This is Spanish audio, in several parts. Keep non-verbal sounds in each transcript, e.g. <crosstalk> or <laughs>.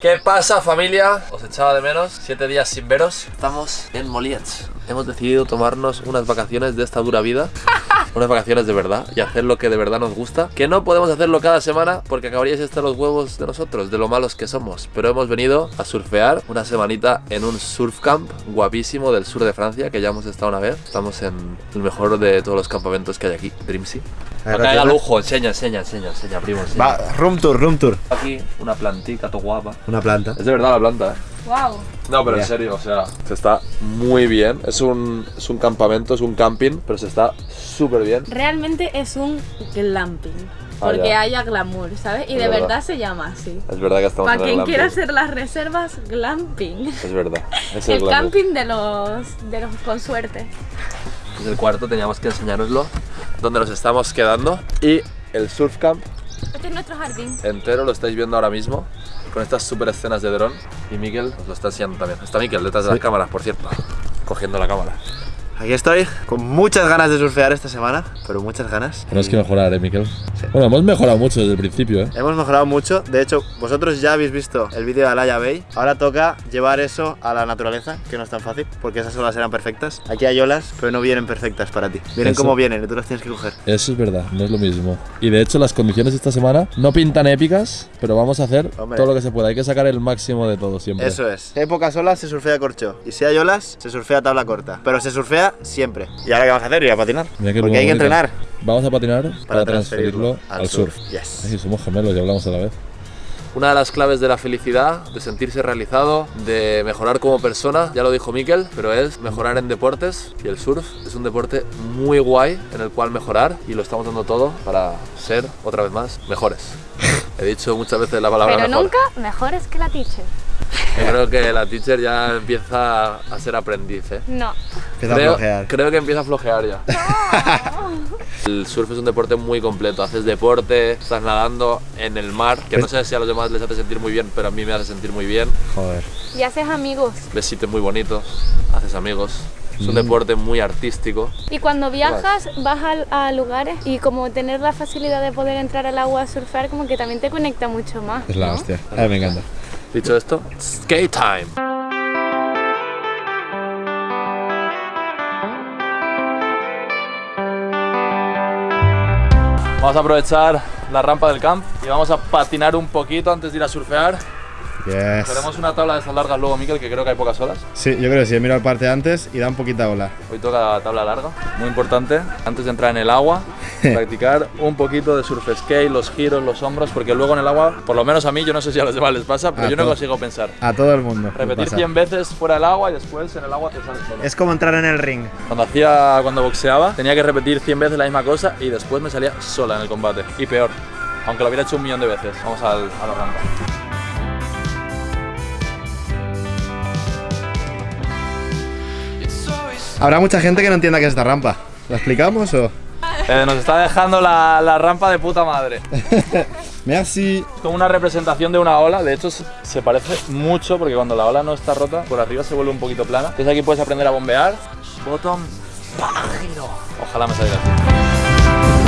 ¿Qué pasa familia? Os echaba de menos, siete días sin veros. Estamos en Moliets. Hemos decidido tomarnos unas vacaciones de esta dura vida <laughs> Unas vacaciones de verdad Y hacer lo que de verdad nos gusta Que no podemos hacerlo cada semana Porque acabaríais hasta los huevos de nosotros De lo malos que somos Pero hemos venido a surfear una semanita en un surf camp Guapísimo del sur de Francia Que ya hemos estado una vez Estamos en el mejor de todos los campamentos que hay aquí Dreamsea Acá hay a lujo, enseña, enseña, enseña, enseña, primo enseña. Va, room tour, room tour. Aquí una plantica, todo guapa Una planta. Es de verdad la planta, eh Wow. No, pero en Ya. serio, o sea, se está muy bien. Es un, es un campamento, es un camping, pero se está súper bien. Realmente es un glamping. Ah, Porque ya. haya glamour, ¿sabes? Y Es de verdad. verdad se llama así. Es verdad que estamos Para en el quien quiera hacer las reservas, glamping. Es verdad. <laughs> Es El el, camping de los, de los con suerte. Es el cuarto, teníamos que enseñároslo. Donde nos estamos quedando. Y el surf camp Este es nuestro jardín. entero lo estáis viendo ahora mismo. Con estas super escenas de dron. Y Miquel os lo está enseñando también. Está Miquel detrás de las cámaras, por cierto. Cogiendo la cámara. Aquí estoy, con muchas ganas de surfear esta semana, pero muchas ganas. Tenemos que mejorar, ¿eh, Miquel? Bueno, hemos mejorado mucho desde el principio, ¿eh? Hemos mejorado mucho, de hecho, vosotros ya habéis visto el vídeo de Alaya Bay. Ahora toca llevar eso a la naturaleza, que no es tan fácil, porque esas olas eran perfectas. Aquí hay olas, pero no vienen perfectas para ti. Vienen Eso. como vienen y tú las tienes que coger. Eso es verdad, no es lo mismo. Y de hecho, las condiciones esta semana no pintan épicas, pero vamos a hacer Hombre. todo lo que se pueda. Hay que sacar el máximo de todo siempre. Eso es. Si hay pocas olas, se surfea corcho. Y si hay olas, se surfea tabla corta. Pero se surfea siempre. ¿Y ahora qué vamos a hacer? Ir a patinar. Mira Porque hay que bonito. entrenar Vamos a patinar para, transferirlo, al surf. Yes. Ay, somos gemelos y hablamos a la vez. Una de las claves de la felicidad, de sentirse realizado, de mejorar como persona, ya lo dijo Miquel, pero es mejorar en deportes y el surf es un deporte muy guay en el cual mejorar y lo estamos dando todo para ser, otra vez más, mejores. <laughs> He dicho muchas veces la palabra Pero mejor. nunca mejores que la teacher. Yo creo que la teacher ya empieza a ser aprendiz, ¿eh? No. Empieza a creo, flojear. creo que empieza a flojear ya. <laughs> El surf es un deporte muy completo. Haces deporte, estás nadando en el mar, que no sé si a los demás les hace sentir muy bien, pero a mí me hace sentir muy bien. Joder. Y haces amigos. Ves sitios muy bonitos, haces amigos. Es un deporte muy artístico. Y cuando viajas, vas a, a lugares y como tener la facilidad de poder entrar al agua a surfear, como que también te conecta mucho más. Es la ¿no? hostia. A mí me encanta. Dicho esto, skate time. Vamos a aprovechar la rampa del camp y vamos a patinar un poquito antes de ir a surfear. Yes. Tenemos una tabla de esas largas luego, Miquel, que creo que hay pocas olas. Sí, yo creo que sí. He mirado parte antes y da un poquita ola. Hoy toca tabla larga. Muy importante, antes de entrar en el agua, <laughs> practicar un poquito de surf skate, los giros, los hombros, porque luego en el agua, por lo menos a mí, yo no sé si a los demás les pasa, pero A yo no consigo pensar. A todo el mundo. Repetir pasa. 100 veces fuera del agua y después en el agua te sales solo. Es como entrar en el ring. Cuando hacía, cuando boxeaba, tenía que repetir 100 veces la misma cosa y después me salía sola en el combate. Y peor, aunque lo hubiera hecho un millón de veces. Vamos al, a la rampa. Habrá mucha gente que no entienda qué es esta rampa. ¿La explicamos o...? Eh, nos está dejando la, la rampa de puta madre. <laughs> Merci. Es como una representación de una ola, de hecho se- se parece mucho porque cuando la ola no está rota, por arriba se vuelve un poquito plana. Entonces aquí puedes aprender a bombear. Bottom, giro. Ojalá me salga así.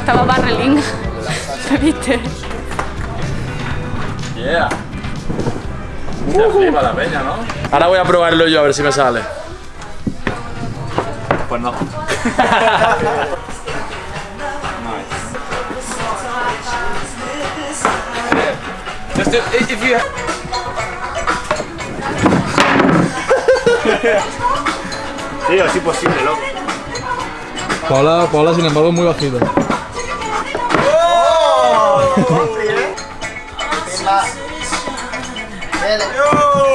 Estaba barreling. <laughs> ¿Lo viste? Yeah. Se flipa la peña, ¿no? Ahora voy a probarlo yo a ver si me sale. Pues no. Just do- if if you Tío, es imposible, loco. Paula, Paula, sin embargo, es muy bajito. Yo!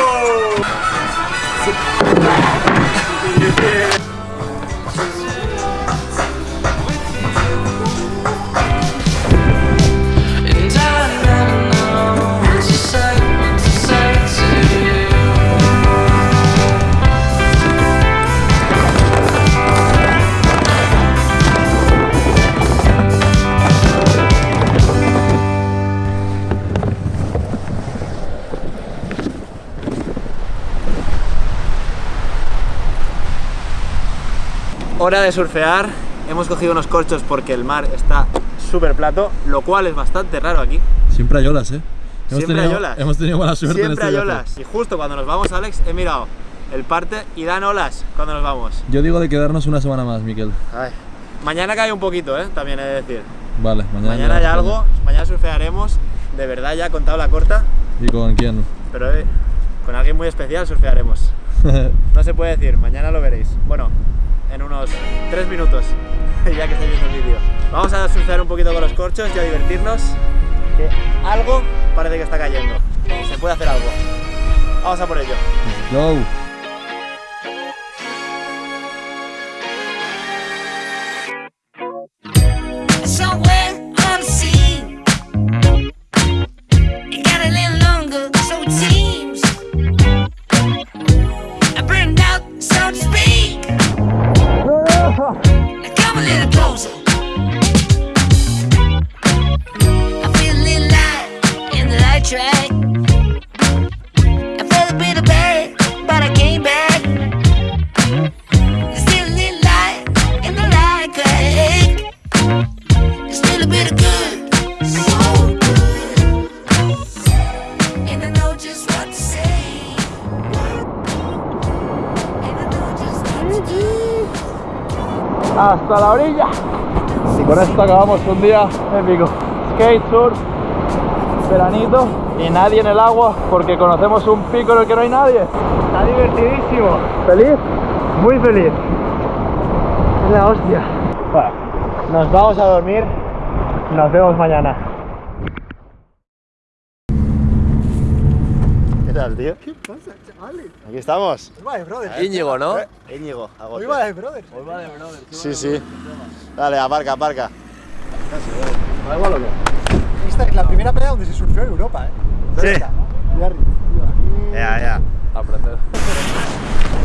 Hora de surfear. Hemos cogido unos corchos porque el mar está súper plato, lo cual es bastante raro aquí. Siempre hay olas, ¿eh? Hemos Siempre tenido, hay olas. Hemos tenido mala suerte Siempre en hay este viaje. olas. Y justo cuando nos vamos, Alex, he mirado el parte y dan olas cuando nos vamos. Yo digo de quedarnos una semana más, Miquel. Ay. Mañana cae un poquito, ¿eh? También he de decir. Vale, mañana. Mañana hay algo, mañana surfearemos, de verdad ya contado la corta, ¿Y con quién? pero eh, con alguien muy especial surfearemos. <laughs> No se puede decir, mañana lo veréis. Bueno, en unos 3 minutos, <laughs> ya que estáis viendo el vídeo. Vamos a surfear un poquito con los corchos y a divertirnos, que algo parece que está cayendo. Se puede hacer algo. Vamos a por ello. Go. Y con esto acabamos un día épico. Skate, surf, veranito y nadie en el agua porque conocemos un pico en el que no hay nadie. Está divertidísimo. ¿Feliz? Muy feliz. Es la hostia. Bueno, nos vamos a dormir. Nos vemos mañana. ¿Qué tal, tío? ¿Qué pasa, chavales? Aquí estamos. Hoy va de brother. Íñigo, ¿no? Íñigo, agote. Hoy va de brother. Sí, sí. Dale, aparca, aparca. Esta es la primera playa donde se surfeó en Europa, ¿eh? Sí. Esta. Ya, ya. Aprender.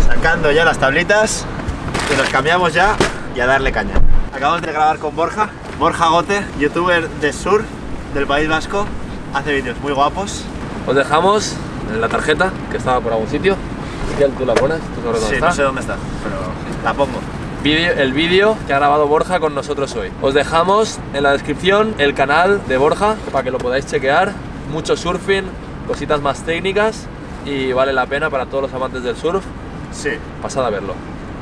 Sacando ya las tablitas y nos cambiamos ya y a darle caña. Acabamos de grabar con Borja. Borja Gote, youtuber de surf del País Vasco. Hace vídeos muy guapos. Os dejamos en la tarjeta que estaba por algún sitio. Miguel, tú la pones, tú sabes dónde Sí, está. no sé dónde está, pero la pongo. Vídeo- el vídeo que ha grabado Borja con nosotros hoy. Os dejamos en la descripción el canal de Borja para que lo podáis chequear. Mucho surfing, cositas más técnicas y vale la pena para todos los amantes del surf. Sí. Pasad a verlo.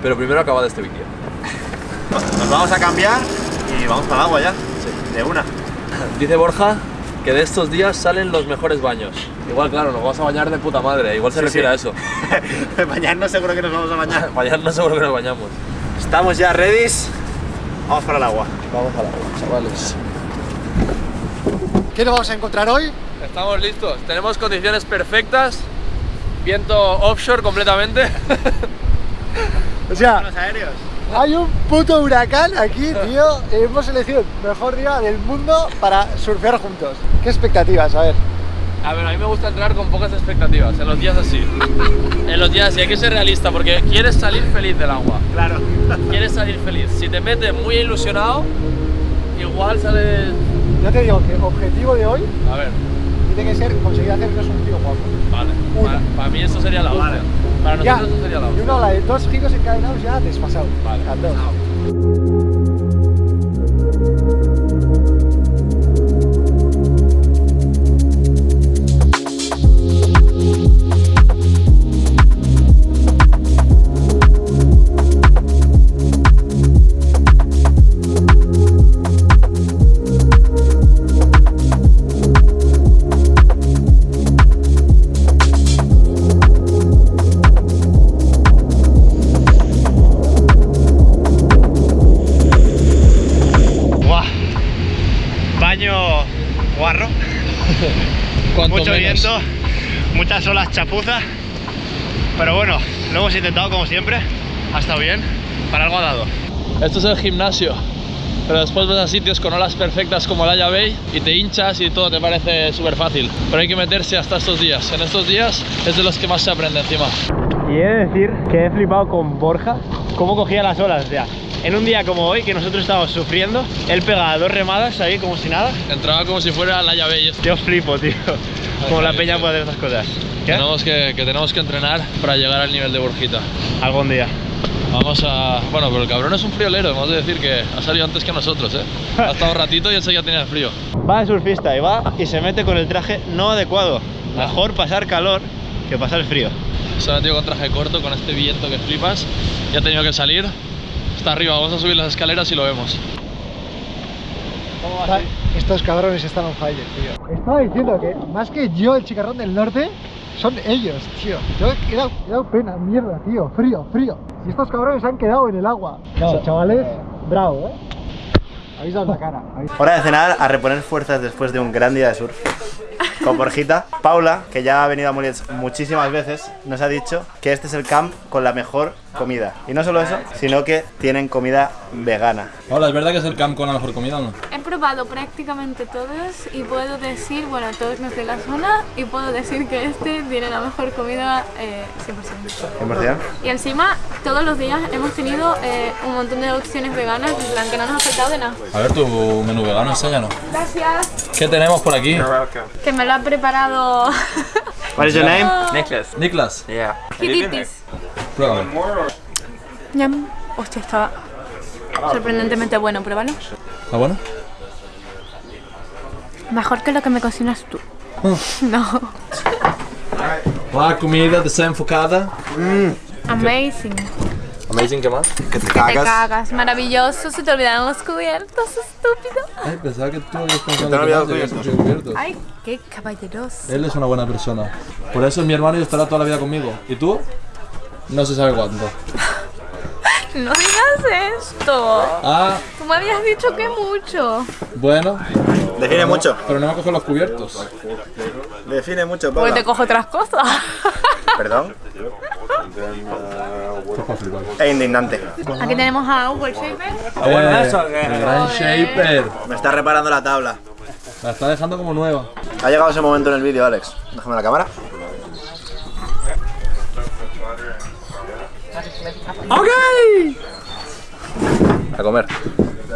Pero primero acabad este vídeo. Nos vamos a cambiar y vamos para el agua ya. De una. Dice Borja que de estos días salen los mejores baños. Igual, claro, nos vamos a bañar de puta madre. Igual se Sí, refiere sí. a eso. <laughs> Mañana seguro que nos vamos a bañar. <laughs> Bañarnos seguro que nos bañamos. Estamos ya ready. Vamos para el agua. Vamos al agua, chavales. ¿Qué nos vamos a encontrar hoy? Estamos listos. Tenemos condiciones perfectas. Viento offshore completamente. <laughs> O sea, Los aéreos. hay un puto huracán aquí, tío. Hemos elegido el mejor día del mundo para surfear juntos. ¿Qué expectativas? A ver. A ver, a mí me gusta entrar con pocas expectativas, en los días así. <laughs> En los días así, hay que ser realista porque quieres salir feliz del agua. Claro. <laughs> Quieres salir feliz. Si te metes muy ilusionado, igual sales. Yo te digo que objetivo de hoy A ver, tiene que ser conseguir hacernos un tío guapo. vale. Para, para mí eso sería la hostia. Vale. Para Ya, nosotros eso sería la y hostia. una ola de dos giros encadenados ya desfasado. Vale. A muchas olas chapuzas. Pero bueno, lo hemos intentado como siempre. Ha estado bien. Para algo ha dado. Esto es el gimnasio. Pero después vas a sitios con olas perfectas como la Bay y te hinchas y todo te parece súper fácil. Pero hay que meterse hasta estos días. En estos días es de los que más se aprende encima. Y he de decir que he flipado con Borja, cómo cogía las olas. Sea, en un día como hoy, que nosotros estábamos sufriendo, él pegaba dos remadas ahí como si nada. Entraba como si fuera la Bay. Yo flipo, tío. Como la peña puede hacer estas cosas. ¿Qué? Tenemos que, que tenemos que entrenar para llegar al nivel de Borjita. Algún día. Vamos a... Bueno, pero el cabrón es un friolero, hemos de decir que ha salido antes que nosotros, ¿eh? Ha estado un ratito y ese ya tenía frío. Va el surfista y va y se mete con el traje no adecuado. Mejor pasar calor que pasar frío. Se ha metido con traje corto, con este viento que flipas. Y ha tenido que salir. Está arriba, vamos a subir las escaleras y lo vemos. Estos cabrones están on fire, tío. Estaba diciendo que más que yo, el chicarrón del norte, son ellos, tío. Yo he dado, he dado pena, mierda, tío. Frío, frío. Y estos cabrones se han quedado en el agua. No, chavales, bravo, ¿eh? Habéis dado la cara. habéis- <laughs> Hora de cenar a reponer fuerzas después de un gran día de surf. Con Borjita. Paula, que ya ha venido a Muliets muchísimas veces, nos ha dicho que este es el camp con la mejor comida. Y no solo eso, sino que tienen comida vegana. Hola, ¿es verdad que es el camp con la mejor comida o no? He probado prácticamente todos y puedo decir, bueno, todos los de la zona, y puedo decir que este tiene la mejor comida eh, 100%. 100%. Y encima, todos los días hemos tenido eh, un montón de opciones veganas, en plan que no nos ha faltado de nada. A ver tu menú vegano, enséñanos. Gracias. ¿Qué tenemos por aquí? Que me lo ha preparado <laughs> What is your name? <laughs> Nicholas. Niklas, Yeah. Hiditis. pruébalo. Yum. Hostia, está sorprendentemente bueno, pruébalo. ¿Está bueno? Mejor que lo que me cocinas tú. No. La <laughs> comida desenfocada. Amazing. Amazing, ¿qué más? Que te Te cagas. Maravilloso. Se te olvidaron los cubiertos, estúpido. Ay, pensaba que tú habías pensado olvidado que cubiertos. cubiertos. Ay, qué caballeroso. Él es una buena persona. Por eso es mi hermano y estará toda la vida conmigo. ¿Y tú? No se sabe cuánto. <laughs> <laughs> No digas esto. Ah, Tú me habías dicho que mucho. bueno, Define mucho. pero no me cojo los cubiertos. Define mucho, Porque Paula. te cojo otras cosas. <laughs> Perdón. Es indignante. Aquí tenemos a el Shaper. Eh, el gran shaper. Me está reparando la tabla. La está dejando como nueva. Ha llegado ese momento en el vídeo, Alex. Déjame la cámara. A comer.